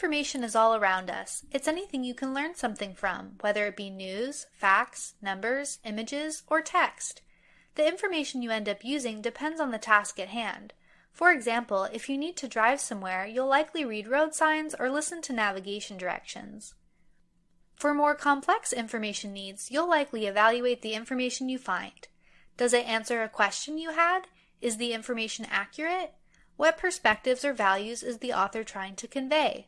Information is all around us. It's anything you can learn something from, whether it be news, facts, numbers, images, or text. The information you end up using depends on the task at hand. For example, if you need to drive somewhere, you'll likely read road signs or listen to navigation directions. For more complex information needs, you'll likely evaluate the information you find. Does it answer a question you had? Is the information accurate? What perspectives or values is the author trying to convey?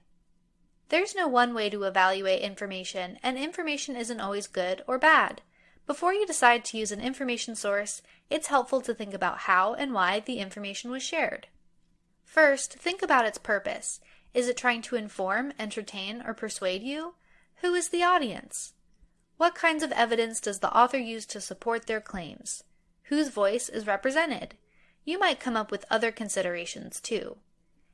There's no one way to evaluate information, and information isn't always good or bad. Before you decide to use an information source, it's helpful to think about how and why the information was shared. First, think about its purpose. Is it trying to inform, entertain, or persuade you? Who is the audience? What kinds of evidence does the author use to support their claims? Whose voice is represented? You might come up with other considerations too.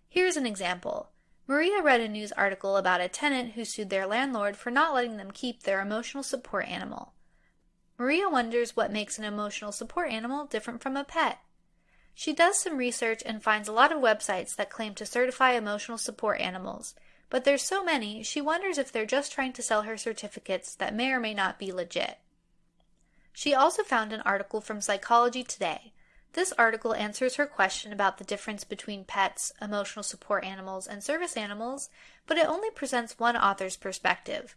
Here's an example. Maria read a news article about a tenant who sued their landlord for not letting them keep their emotional support animal. Maria wonders what makes an emotional support animal different from a pet. She does some research and finds a lot of websites that claim to certify emotional support animals, but there's so many, she wonders if they're just trying to sell her certificates that may or may not be legit. She also found an article from Psychology Today this article answers her question about the difference between pets, emotional support animals, and service animals, but it only presents one author's perspective.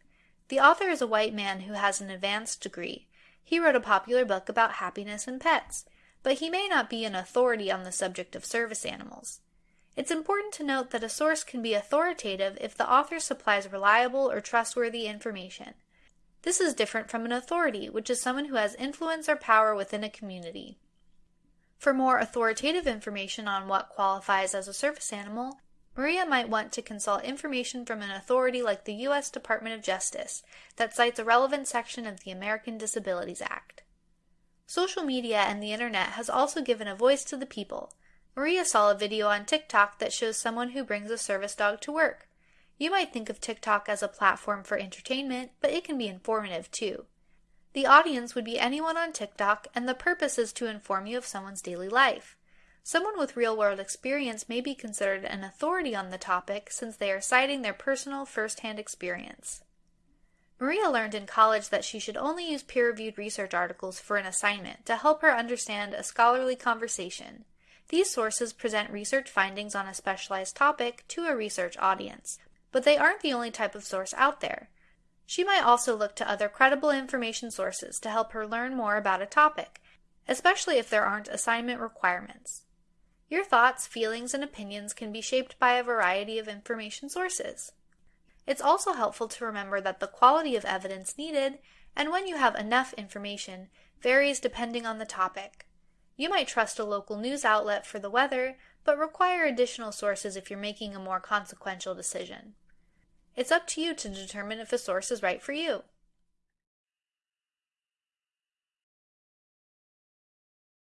The author is a white man who has an advanced degree. He wrote a popular book about happiness and pets, but he may not be an authority on the subject of service animals. It's important to note that a source can be authoritative if the author supplies reliable or trustworthy information. This is different from an authority, which is someone who has influence or power within a community. For more authoritative information on what qualifies as a service animal, Maria might want to consult information from an authority like the U.S. Department of Justice that cites a relevant section of the American Disabilities Act. Social media and the internet has also given a voice to the people. Maria saw a video on TikTok that shows someone who brings a service dog to work. You might think of TikTok as a platform for entertainment, but it can be informative too. The audience would be anyone on TikTok, and the purpose is to inform you of someone's daily life. Someone with real world experience may be considered an authority on the topic since they are citing their personal first hand experience. Maria learned in college that she should only use peer reviewed research articles for an assignment to help her understand a scholarly conversation. These sources present research findings on a specialized topic to a research audience, but they aren't the only type of source out there. She might also look to other credible information sources to help her learn more about a topic, especially if there aren't assignment requirements. Your thoughts, feelings, and opinions can be shaped by a variety of information sources. It's also helpful to remember that the quality of evidence needed, and when you have enough information, varies depending on the topic. You might trust a local news outlet for the weather, but require additional sources if you're making a more consequential decision. It's up to you to determine if a source is right for you.